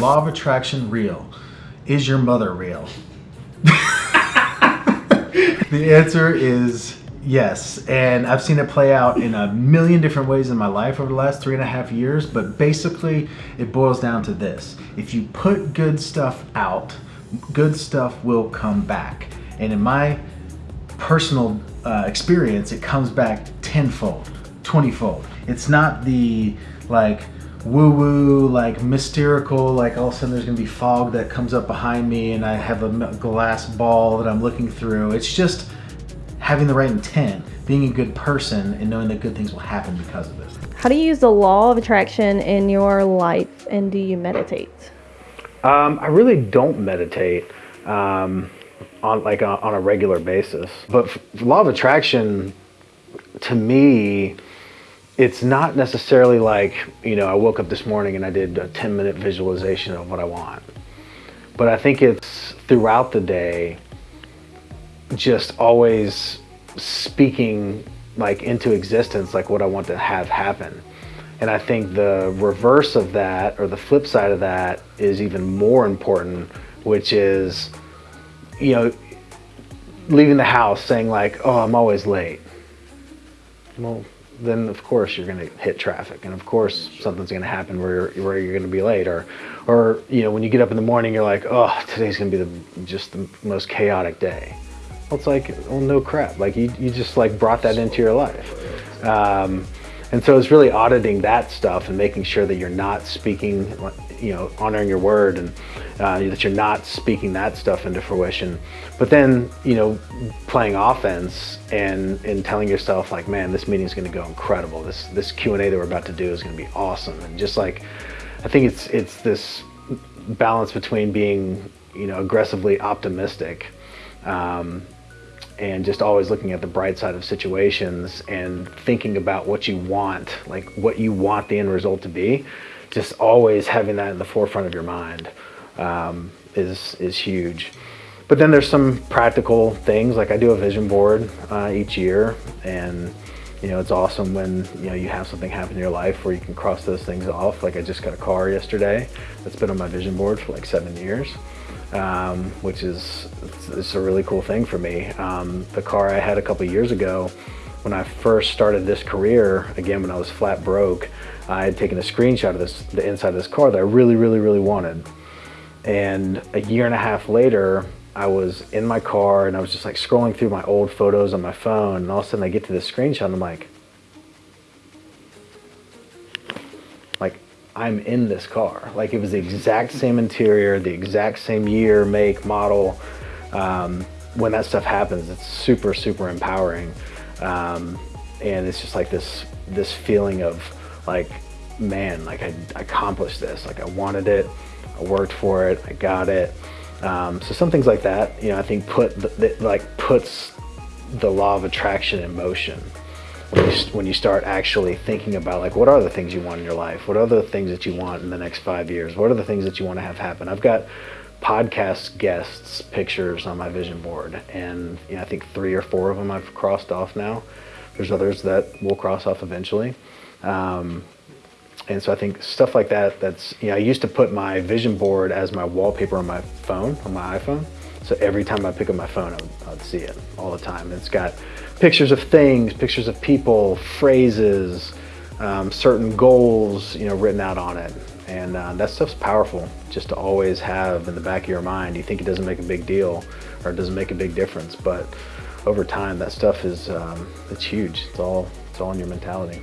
law of attraction real? Is your mother real? the answer is yes. And I've seen it play out in a million different ways in my life over the last three and a half years. But basically, it boils down to this if you put good stuff out, good stuff will come back. And in my personal uh, experience, it comes back tenfold, twentyfold. It's not the like woo woo, like mystical, like all of a sudden there's gonna be fog that comes up behind me and I have a glass ball that I'm looking through. It's just having the right intent, being a good person, and knowing that good things will happen because of this. How do you use the law of attraction in your life and do you meditate? Um, I really don't meditate um, on like on, on a regular basis, but law of attraction to me it's not necessarily like, you know, I woke up this morning and I did a 10 minute visualization of what I want. But I think it's throughout the day, just always speaking like into existence, like what I want to have happen. And I think the reverse of that or the flip side of that is even more important, which is, you know, leaving the house saying like, oh, I'm always late. Well, then of course you're going to hit traffic. And of course something's going to happen where you're, where you're going to be late. Or or you know when you get up in the morning you're like oh today's going to be the just the most chaotic day. Well it's like well no crap. Like you, you just like brought that into your life. Um, and so it's really auditing that stuff and making sure that you're not speaking you know honoring your word and uh, that you're not speaking that stuff into fruition. But then you know playing offense and and telling yourself like man this meeting is going to go incredible. This this q&a that we're about to do is going to be awesome. And just like i think it's it's this balance between being you know aggressively optimistic um, and just always looking at the bright side of situations and thinking about what you want like what you want the end result to be just always having that in the forefront of your mind um, is is huge. But then there's some practical things like I do a vision board uh, each year, and you know it's awesome when you know you have something happen in your life where you can cross those things off. Like I just got a car yesterday that's been on my vision board for like seven years. Um, which is it's, a really cool thing for me. Um, the car I had a couple years ago, when I first started this career, again when I was flat broke, I had taken a screenshot of this, the inside of this car that I really, really, really wanted. And a year and a half later, I was in my car and I was just like scrolling through my old photos on my phone and all of a sudden I get to this screenshot and I'm like, like I'm in this car. Like it was the exact same interior, the exact same year, make, model. Um, when that stuff happens, it's super, super empowering. Um, and it's just like this, this feeling of like, man, like I, I accomplished this. Like I wanted it, I worked for it, I got it. Um, so some things like that, you know, I think put the, the, like puts the law of attraction in motion. When you, when you start actually thinking about like what are the things you want in your life? What are the things that you want in the next five years? What are the things that you want to have happen? I've got podcast guests pictures on my vision board and you know, i think three or four of them i've crossed off now. There's others that will cross off eventually um, and so I think stuff like that, that's, you know, I used to put my vision board as my wallpaper on my phone, on my iPhone. So every time I pick up my phone, I would, see it all the time. it's got pictures of things, pictures of people, phrases, um, certain goals, you know, written out on it. And uh, that stuff's powerful just to always have in the back of your mind. You think it doesn't make a big deal or it doesn't make a big difference, but over time, that stuff is, um, it's huge. It's all, it's all in your mentality.